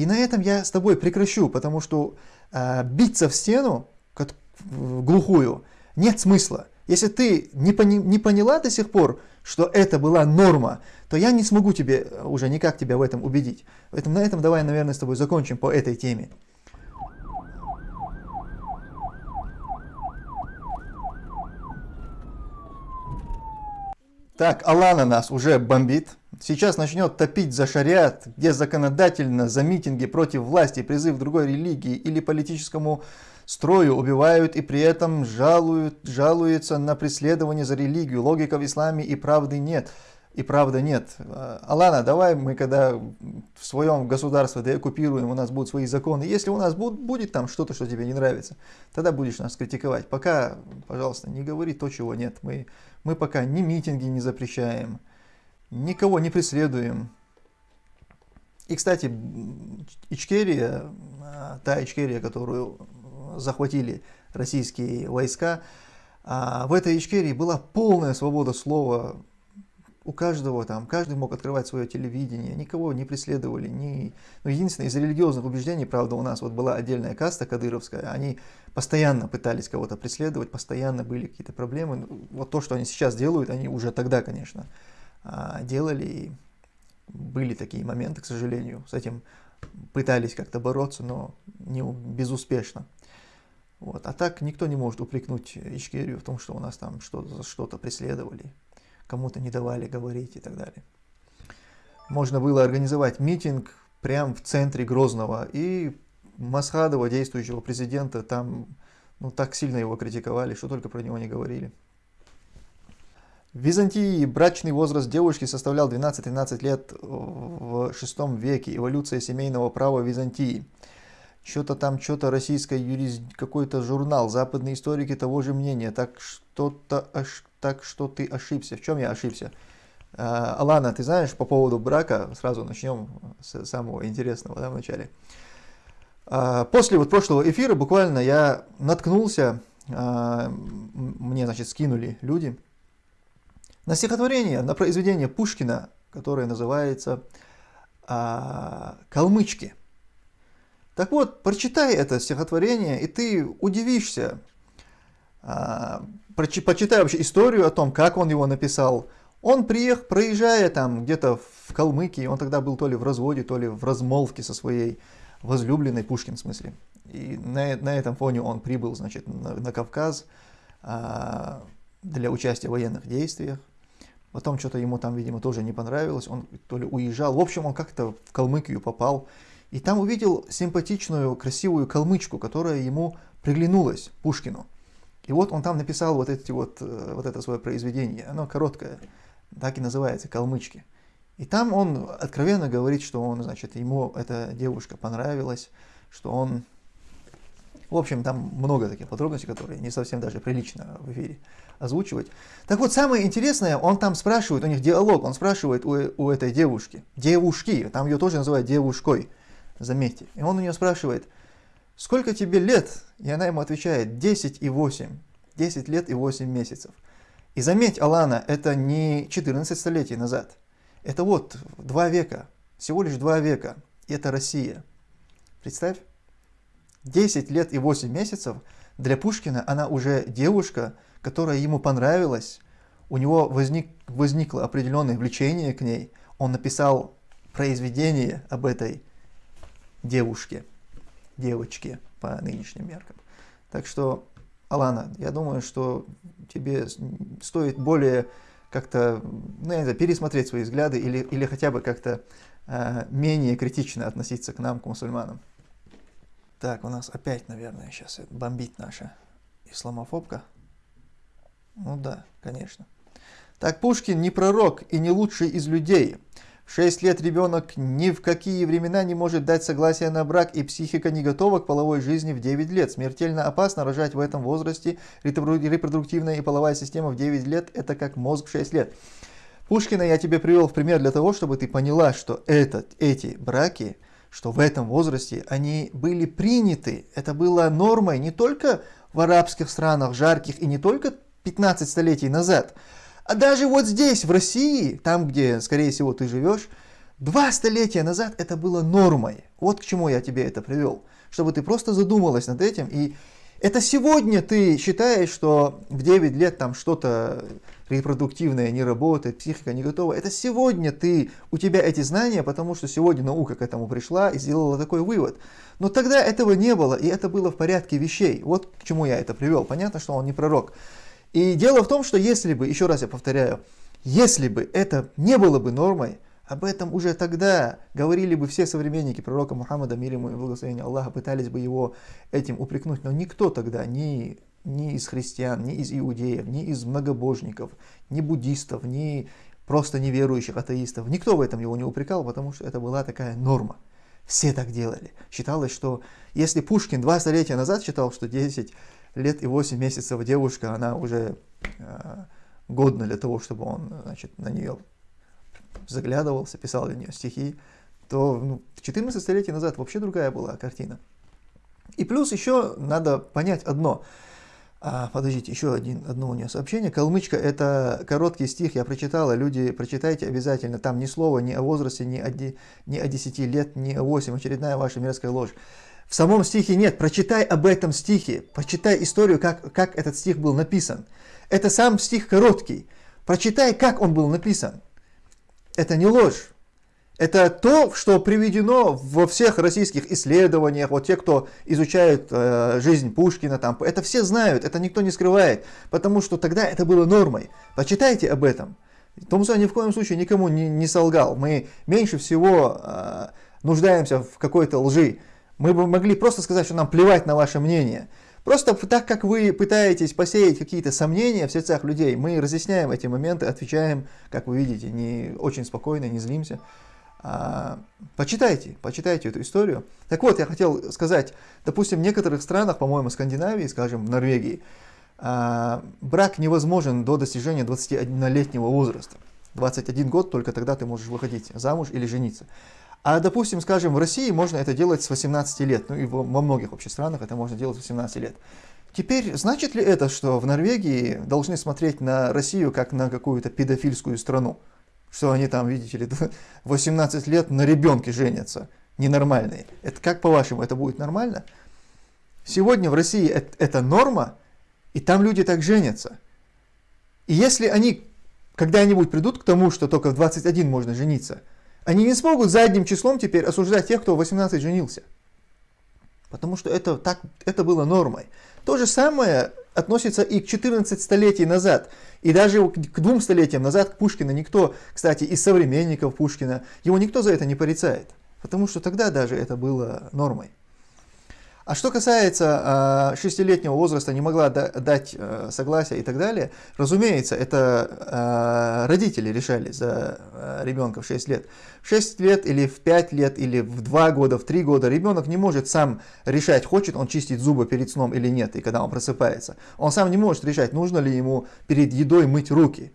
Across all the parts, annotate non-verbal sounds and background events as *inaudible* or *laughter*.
И на этом я с тобой прекращу, потому что э, биться в стену, как, в глухую, нет смысла. Если ты не, пони, не поняла до сих пор, что это была норма, то я не смогу тебе уже никак тебя в этом убедить. Поэтому на этом давай, наверное, с тобой закончим по этой теме. Так, Алана нас уже бомбит. Сейчас начнет топить за шариат, где законодательно за митинги против власти, призыв другой религии или политическому строю убивают и при этом жалуют, жалуются на преследование за религию. Логика в исламе и правды нет. И правда нет. Алана, давай мы когда в своем государстве деоккупируем, у нас будут свои законы. Если у нас будет, будет там что-то, что тебе не нравится, тогда будешь нас критиковать. Пока, пожалуйста, не говори то, чего нет. Мы мы пока ни митинги не запрещаем, никого не преследуем. И, кстати, Ичкерия, а, та Ичкерия, которую захватили российские войска, а, в этой Ичкерии была полная свобода слова, у каждого там, каждый мог открывать свое телевидение, никого не преследовали. Ни... Ну, единственное, из религиозных убеждений, правда, у нас вот была отдельная каста кадыровская, они постоянно пытались кого-то преследовать, постоянно были какие-то проблемы. Ну, вот то, что они сейчас делают, они уже тогда, конечно, делали, и были такие моменты, к сожалению, с этим пытались как-то бороться, но не безуспешно. Вот. А так никто не может упрекнуть Ичкерию в том, что у нас там что-то что преследовали кому-то не давали говорить и так далее. Можно было организовать митинг прямо в центре Грозного, и Масхадова, действующего президента, там ну, так сильно его критиковали, что только про него не говорили. В Византии брачный возраст девушки составлял 12-13 лет в VI веке, эволюция семейного права в Византии. Что-то там, что-то российское юрист, какой-то журнал, западные историки того же мнения, так что-то так что ты ошибся. В чем я ошибся? А, Алана, ты знаешь по поводу брака, сразу начнем с самого интересного да, вначале. А, после вот прошлого эфира буквально я наткнулся, а, мне значит скинули люди, на стихотворение, на произведение Пушкина, которое называется «Калмычки». Так вот, прочитай это стихотворение, и ты удивишься, почитай вообще историю о том, как он его написал. Он приехал, проезжая там где-то в Калмыкии, он тогда был то ли в разводе, то ли в размолвке со своей возлюбленной, Пушкин в смысле. И на, на этом фоне он прибыл, значит, на, на Кавказ а, для участия в военных действиях. Потом что-то ему там, видимо, тоже не понравилось, он то ли уезжал. В общем, он как-то в Калмыкию попал. И там увидел симпатичную, красивую калмычку, которая ему приглянулась, Пушкину. И вот он там написал вот, эти вот, э, вот это свое произведение, оно короткое, так и называется, «Калмычки». И там он откровенно говорит, что он, значит, ему эта девушка понравилась, что он... В общем, там много таких подробностей, которые не совсем даже прилично в эфире озвучивать. Так вот, самое интересное, он там спрашивает, у них диалог, он спрашивает у, у этой девушки, девушки, там ее тоже называют девушкой, заметьте. И он у нее спрашивает, сколько тебе лет? И она ему отвечает, 10 и 8. 10 лет и 8 месяцев. И заметь, Алана, это не 14 столетий назад. Это вот два века, всего лишь два века. И это Россия. Представь, 10 лет и 8 месяцев для Пушкина она уже девушка, которая ему понравилась, у него возник, возникло определенное влечение к ней, он написал произведение об этой девушке девочки по нынешним меркам. Так что, Алана, я думаю, что тебе стоит более как-то, ну, я знаю, пересмотреть свои взгляды или, или хотя бы как-то э, менее критично относиться к нам, к мусульманам. Так, у нас опять, наверное, сейчас бомбит наша исламофобка. Ну да, конечно. Так, Пушкин не пророк и не лучший из людей. 6 лет ребенок ни в какие времена не может дать согласие на брак, и психика не готова к половой жизни в 9 лет. Смертельно опасно рожать в этом возрасте. Репродуктивная и половая система в 9 лет – это как мозг в 6 лет. Пушкина я тебе привел в пример для того, чтобы ты поняла, что этот, эти браки, что в этом возрасте они были приняты. Это было нормой не только в арабских странах жарких и не только 15 столетий назад – а даже вот здесь, в России, там, где, скорее всего, ты живешь, Два столетия назад это было нормой. Вот к чему я тебе это привел. Чтобы ты просто задумалась над этим. И это сегодня ты считаешь, что в 9 лет там что-то репродуктивное не работает, психика не готова. Это сегодня ты, у тебя эти знания, потому что сегодня наука к этому пришла и сделала такой вывод. Но тогда этого не было, и это было в порядке вещей. Вот к чему я это привел. Понятно, что он не пророк. И дело в том, что если бы, еще раз я повторяю, если бы это не было бы нормой, об этом уже тогда говорили бы все современники пророка Мухаммада, мир ему и благословение Аллаха, пытались бы его этим упрекнуть, но никто тогда, ни, ни из христиан, ни из иудеев, ни из многобожников, ни буддистов, ни просто неверующих атеистов, никто в этом его не упрекал, потому что это была такая норма. Все так делали. Считалось, что если Пушкин два столетия назад считал, что 10 лет и 8 месяцев девушка, она уже э, годна для того, чтобы он значит, на нее заглядывался, писал для нее стихи, то ну, 14 столетий назад вообще другая была картина. И плюс еще надо понять одно. А, подождите, еще один, одно у нее сообщение. Калмычка – это короткий стих, я прочитала, люди, прочитайте обязательно. Там ни слова ни о возрасте, ни о, ни о 10 лет, ни о 8, очередная ваша мерзкая ложь. В самом стихе нет, прочитай об этом стихе, прочитай историю, как, как этот стих был написан. Это сам стих короткий. Прочитай, как он был написан. Это не ложь. Это то, что приведено во всех российских исследованиях, вот те, кто изучают э, жизнь Пушкина, там, это все знают, это никто не скрывает, потому что тогда это было нормой. Почитайте об этом. Томсон ни в коем случае никому не, не солгал. Мы меньше всего э, нуждаемся в какой-то лжи. Мы бы могли просто сказать, что нам плевать на ваше мнение. Просто так как вы пытаетесь посеять какие-то сомнения в сердцах людей, мы разъясняем эти моменты, отвечаем, как вы видите, не очень спокойно, не злимся. А, почитайте, почитайте эту историю. Так вот, я хотел сказать, допустим, в некоторых странах, по-моему, Скандинавии, скажем, в Норвегии, а, брак невозможен до достижения 21-летнего возраста. 21 год, только тогда ты можешь выходить замуж или жениться. А, допустим, скажем, в России можно это делать с 18 лет, ну и во многих вообще странах это можно делать с 18 лет. Теперь, значит ли это, что в Норвегии должны смотреть на Россию как на какую-то педофильскую страну? Что они там, видите ли, *laughs* 18 лет на ребенке женятся, ненормальные. Это как по-вашему, это будет нормально? Сегодня в России это, это норма, и там люди так женятся. И если они когда-нибудь придут к тому, что только в 21 можно жениться – они не смогут задним числом теперь осуждать тех, кто в 18 женился. Потому что это, так, это было нормой. То же самое относится и к 14 столетий назад. И даже к двум столетиям назад к Пушкину никто, кстати, из современников Пушкина, его никто за это не порицает. Потому что тогда даже это было нормой. А что касается э, шестилетнего возраста, не могла да, дать э, согласия и так далее, разумеется, это э, родители решали за э, ребенка в 6 лет. В 6 лет или в 5 лет или в 2 года, в 3 года ребенок не может сам решать, хочет он чистить зубы перед сном или нет, и когда он просыпается. Он сам не может решать, нужно ли ему перед едой мыть руки.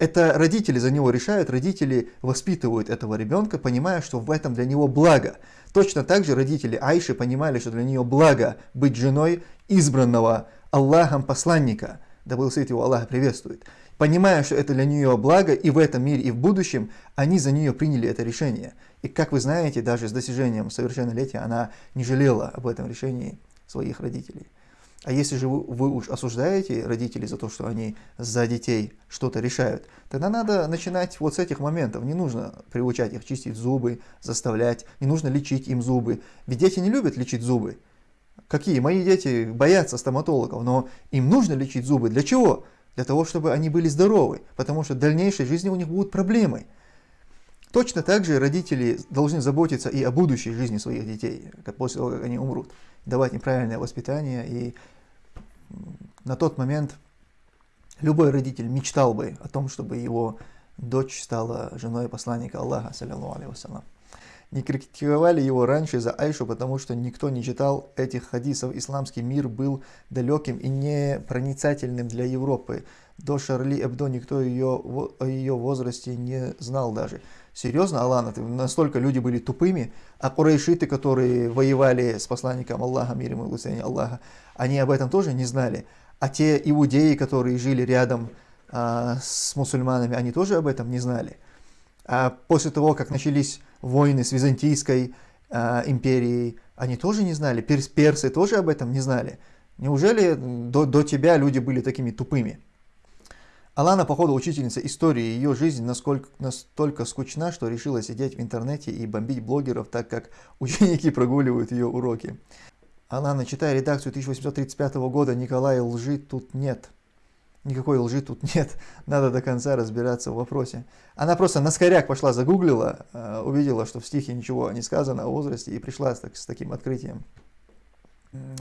Это родители за него решают, родители воспитывают этого ребенка, понимая, что в этом для него благо. Точно так же родители Айши понимали, что для нее благо быть женой избранного Аллахом посланника, да свет его Аллаха приветствует. Понимая, что это для нее благо и в этом мире, и в будущем, они за нее приняли это решение. И как вы знаете, даже с достижением совершеннолетия она не жалела об этом решении своих родителей. А если же вы, вы уж осуждаете родителей за то, что они за детей что-то решают, тогда надо начинать вот с этих моментов. Не нужно приучать их чистить зубы, заставлять, не нужно лечить им зубы. Ведь дети не любят лечить зубы. Какие? Мои дети боятся стоматологов, но им нужно лечить зубы. Для чего? Для того, чтобы они были здоровы, потому что в дальнейшей жизни у них будут проблемы. Точно так же родители должны заботиться и о будущей жизни своих детей, после того, как они умрут давать неправильное воспитание. И на тот момент любой родитель мечтал бы о том, чтобы его дочь стала женой посланника Аллаха, саллиллаху алейхи Не критиковали его раньше за Айшу, потому что никто не читал этих хадисов. Исламский мир был далеким и непроницательным для Европы. До Шарли Эбдо никто ее, о ее возрасте не знал даже. Серьезно, Аллах, настолько люди были тупыми, а курайшиты, которые воевали с посланником Аллаха, мир ему и Аллаха, они об этом тоже не знали. А те иудеи, которые жили рядом а, с мусульманами, они тоже об этом не знали. А после того, как начались войны с Византийской а, империей, они тоже не знали, перс, персы тоже об этом не знали. Неужели до, до тебя люди были такими тупыми? Алана, походу, учительница истории, ее жизнь насколько, настолько скучна, что решила сидеть в интернете и бомбить блогеров, так как *laughs* ученики прогуливают ее уроки. Алана, читая редакцию 1835 года, Николая лжи тут нет. Никакой лжи тут *laughs* нет, надо до конца разбираться в вопросе. Она просто на скоряк пошла, загуглила, э, увидела, что в стихе ничего не сказано о возрасте и пришла с таким открытием.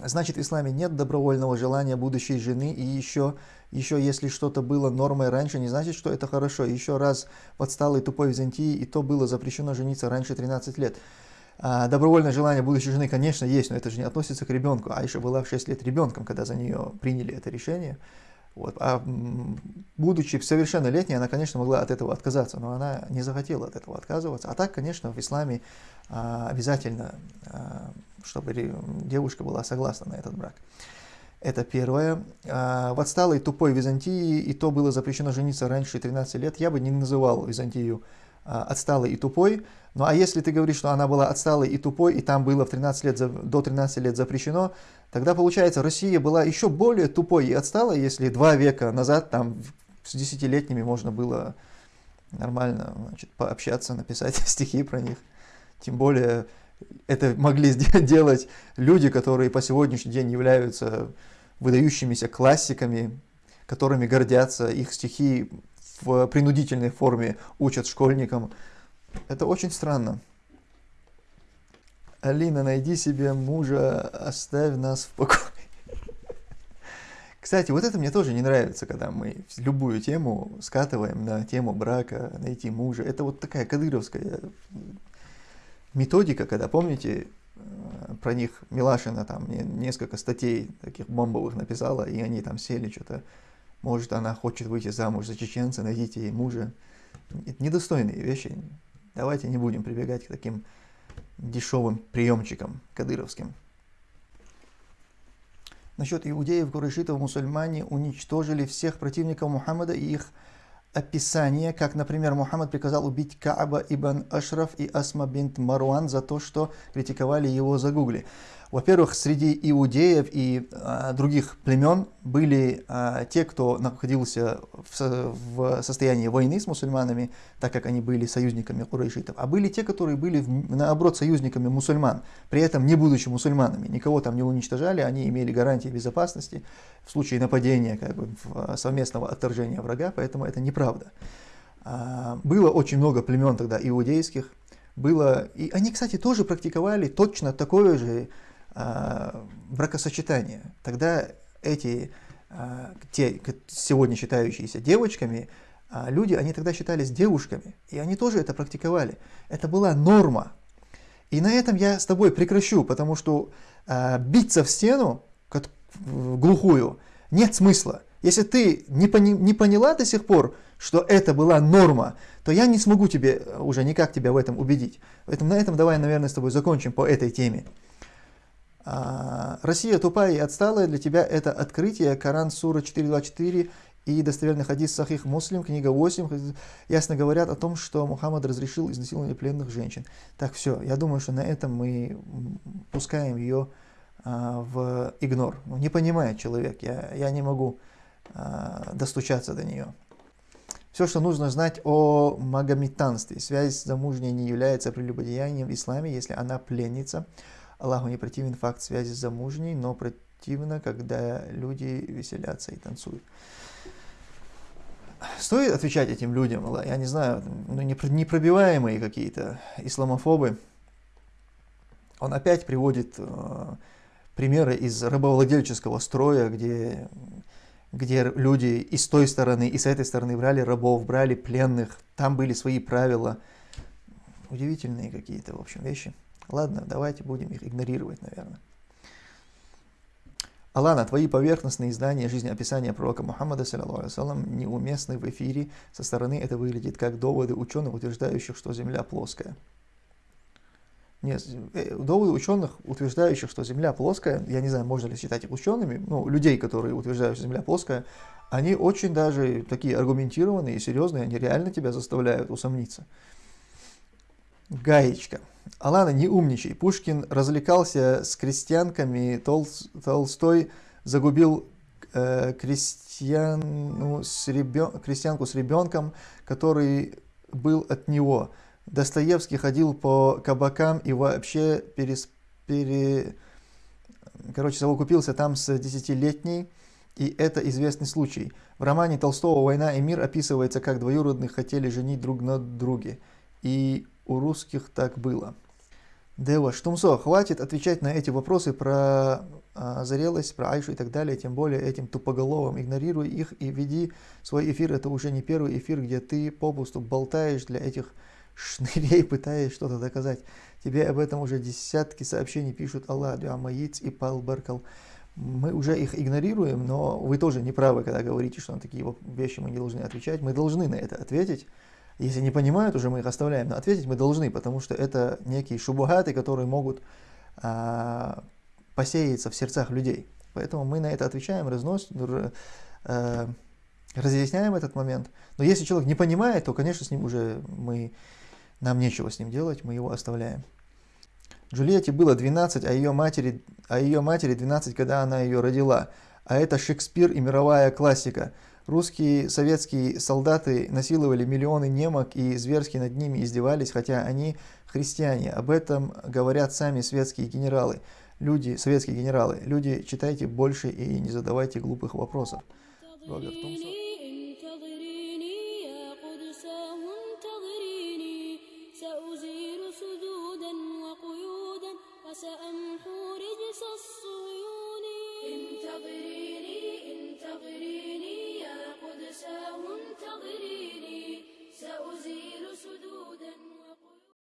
Значит, в исламе нет добровольного желания будущей жены, и еще, еще если что-то было нормой раньше, не значит, что это хорошо. Еще раз в тупой Византии, и то было запрещено жениться раньше 13 лет. А, добровольное желание будущей жены, конечно, есть, но это же не относится к ребенку. Аиша была в 6 лет ребенком, когда за нее приняли это решение. Вот. А будучи совершеннолетней, она, конечно, могла от этого отказаться, но она не захотела от этого отказываться. А так, конечно, в исламе а, обязательно, а, чтобы девушка была согласна на этот брак. Это первое. А, в отсталой тупой Византии и то было запрещено жениться раньше 13 лет. Я бы не называл Византию а, отсталой и тупой. Ну а если ты говоришь, что она была отсталой и тупой, и там было в 13 лет, до 13 лет запрещено, тогда получается Россия была еще более тупой и отсталой, если два века назад там с десятилетними можно было нормально значит, пообщаться, написать *laughs* стихи про них. Тем более это могли *laughs* делать люди, которые по сегодняшний день являются выдающимися классиками, которыми гордятся, их стихи в принудительной форме учат школьникам. Это очень странно. Алина, найди себе мужа, оставь нас в покое. *laughs* Кстати, вот это мне тоже не нравится, когда мы любую тему скатываем на тему брака, найти мужа. Это вот такая кадыровская методика, когда, помните, э, про них Милашина там несколько статей таких бомбовых написала, и они там сели что-то может, она хочет выйти замуж за чеченца, найдите ей мужа. Это недостойные вещи. Давайте не будем прибегать к таким дешевым приемчикам кадыровским. Насчет иудеев, курайшитов, мусульмане уничтожили всех противников Мухаммада и их описание, как, например, Мухаммад приказал убить Кааба ибн Ашраф и Асма бинт Маруан за то, что критиковали его за гугли. Во-первых, среди иудеев и а, других племен были а, те, кто находился в, в состоянии войны с мусульманами, так как они были союзниками курайшитов, а были те, которые были, наоборот, союзниками мусульман, при этом не будучи мусульманами. Никого там не уничтожали, они имели гарантии безопасности в случае нападения, как бы, совместного отторжения врага, поэтому это неправда. А, было очень много племен тогда иудейских, было, и они, кстати, тоже практиковали точно такое же а, бракосочетание. Тогда эти, а, те, сегодня считающиеся девочками, а, люди, они тогда считались девушками, и они тоже это практиковали. Это была норма. И на этом я с тобой прекращу, потому что биться в стену, как глухую, нет смысла. Если ты не, пони, не поняла до сих пор, что это была норма, то я не смогу тебе уже никак тебя в этом убедить. Поэтому на этом давай, наверное, с тобой закончим по этой теме. А, Россия тупая и отсталая, для тебя это открытие, Коран, Сура 4.24 и достоверный хадис Сахих Муслим, книга 8, ясно говорят о том, что Мухаммад разрешил изнасилование пленных женщин. Так, все, я думаю, что на этом мы пускаем ее а, в игнор. Ну, не понимает человек, я, я не могу а, достучаться до нее. Все, что нужно знать о магометанстве. Связь с замужней не является прелюбодеянием в исламе, если она пленница. Аллаху не противен факт связи с замужней, но противно, когда люди веселятся и танцуют. Стоит отвечать этим людям, я не знаю, ну, непробиваемые какие-то исламофобы. Он опять приводит э, примеры из рабовладельческого строя, где, где люди и с той стороны, и с этой стороны брали рабов, брали пленных, там были свои правила. Удивительные какие-то, в общем, вещи. Ладно, давайте будем их игнорировать, наверное. Алана, твои поверхностные издания жизнеописания пророка Мухаммада, саллиллаху неуместны в эфире. Со стороны это выглядит как доводы ученых, утверждающих, что Земля плоская. Нет, э, доводы ученых, утверждающих, что Земля плоская, я не знаю, можно ли считать их учеными, ну, людей, которые утверждают, что Земля плоская, они очень даже такие аргументированные и серьезные, они реально тебя заставляют усомниться. Гаечка. Алана, не умничай. Пушкин развлекался с крестьянками, Тол, Толстой загубил э, крестьяну с ребен, крестьянку с ребенком, который был от него. Достоевский ходил по кабакам и вообще перес, пере, короче, совокупился там с десятилетней, и это известный случай. В романе Толстого «Война и мир» описывается, как двоюродных хотели женить друг на друге. И у русских так было. Дева, Штумсо, хватит отвечать на эти вопросы про а, зрелость, про Айшу и так далее, тем более этим тупоголовым. Игнорируй их и веди свой эфир. Это уже не первый эфир, где ты попусту болтаешь для этих шнырей, *laughs* пытаясь что-то доказать. Тебе об этом уже десятки сообщений пишут Аллах, Дуамаиц и Пал Беркал. Мы уже их игнорируем, но вы тоже не правы, когда говорите, что на такие вещи мы не должны отвечать. Мы должны на это ответить. Если не понимают, уже мы их оставляем, но ответить мы должны, потому что это некие шубугаты, которые могут а, посеяться в сердцах людей. Поэтому мы на это отвечаем, разносим, а, разъясняем этот момент. Но если человек не понимает, то, конечно, с ним уже мы, нам нечего с ним делать, мы его оставляем. Джульетте было 12, а ее матери, а ее матери 12, когда она ее родила. А это Шекспир и мировая классика – Русские советские солдаты насиловали миллионы немок и зверски над ними издевались, хотя они христиане. Об этом говорят сами светские генералы. Люди, советские генералы, люди, читайте больше и не задавайте глупых вопросов. Роберт Томсон.